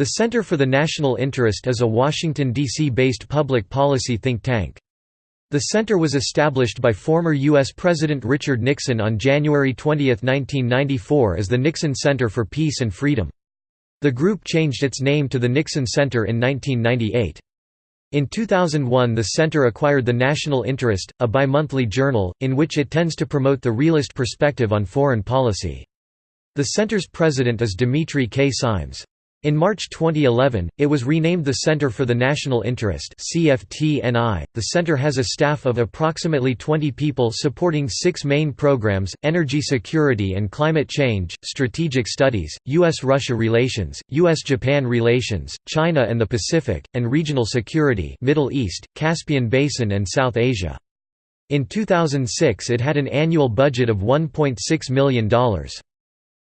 The Center for the National Interest is a Washington, D.C.-based public policy think tank. The center was established by former U.S. President Richard Nixon on January 20, 1994 as the Nixon Center for Peace and Freedom. The group changed its name to the Nixon Center in 1998. In 2001 the center acquired The National Interest, a bi-monthly journal, in which it tends to promote the realist perspective on foreign policy. The center's president is Dimitri K. Simes. In March 2011, it was renamed the Center for the National Interest The center has a staff of approximately 20 people supporting six main programs, energy security and climate change, strategic studies, U.S.-Russia relations, U.S.-Japan relations, China and the Pacific, and regional security Middle East, Caspian Basin and South Asia. In 2006 it had an annual budget of $1.6 million.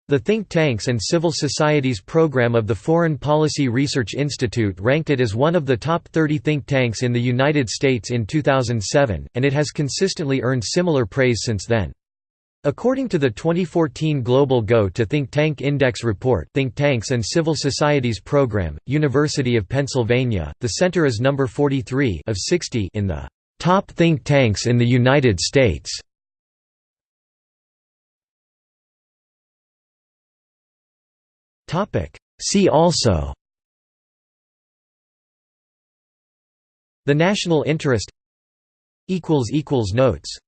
The think tanks and civil societies program of the Foreign Policy Research Institute ranked it as one of the top 30 think tanks in the United States in 2007, and it has consistently earned similar praise since then. According to the 2014 Global Go to Think Tank Index report Think Tanks and Civil Societies Program, University of Pennsylvania, the center is number 43 of 60 in the top think tanks in the United States. See also The national interest Notes